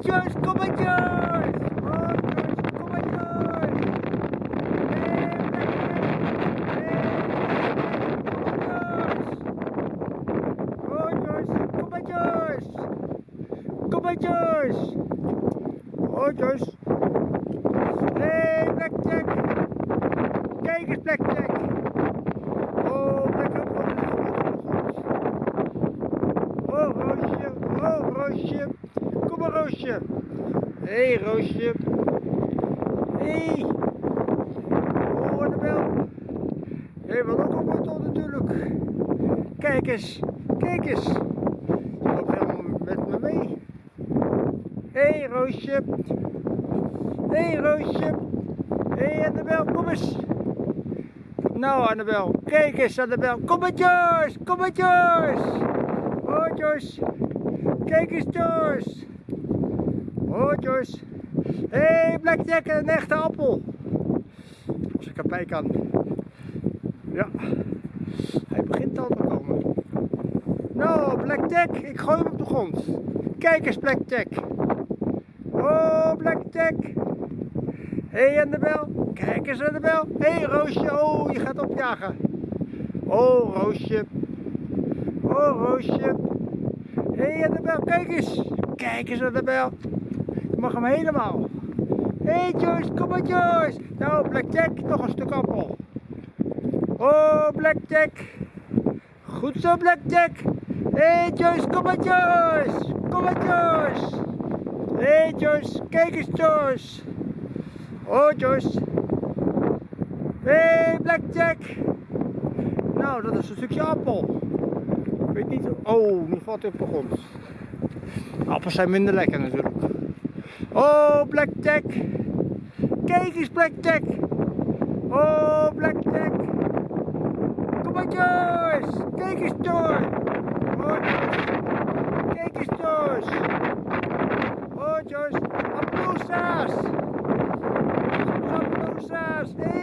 Joyce, kom maar Joyce! Oh Joyce, kom! Oh Joyce, kom maar Joyce! Kom maar Joyce! Oh Joyce! Hey Blackjack! Kijk eens Blackjack! Oh Blackjack, Oh Roosje, oh Roosje! Kom maar Hé hey, Roosje! Hé! Hey. Oh, hey, wat ook een wortel natuurlijk! Kijk eens! Kijk eens! Je loopt helemaal met me mee! Hé hey, Roosje! Hé hey, Roosje! Hé hey, Annabel, kom eens! Nou Annabel, kijk eens Annabel! Kom maar Joyce! Kom maar Joyce! Joyce! Kijk eens Joyce! Oh Joyce! Hé, hey, Blackjack, een echte appel! Als ik erbij kan. Ja, hij begint al te komen. Nou, Blackjack, ik gooi hem op de grond. Kijk eens, Blackjack. Oh, Blackjack. Hé, hey, Annabel. Kijk eens, Annabel. Hé, hey, Roosje. Oh, je gaat opjagen. Oh, Roosje. Oh, Roosje. Hé, hey, Annabel, kijk eens. Kijk eens, Annabel. Mag hem helemaal. Hé, hey, Joyce, kom maar, Joyce. Nou, Blackjack, nog een stuk appel. Oh, Blackjack. Goed zo, Blackjack. Hé, hey, Joyce, kom maar, Joyce. Kom maar, Joyce. Hé, hey, Joyce, kijk eens, Joyce. Oh, Joyce. Hé, hey, Blackjack. Nou, dat is een stukje appel. Ik weet niet. Oh, nu valt hij op de grond. Appels zijn minder lekker natuurlijk. Oh, Blackjack. Kijk eens, Blackjack. Oh, Blackjack. Kom maar, Joyce. Kijk eens, Joyce. Oh. Kijk eens, Joyce. Oh, Joyce. Appelsaas. Appelsaas. Hé, hey.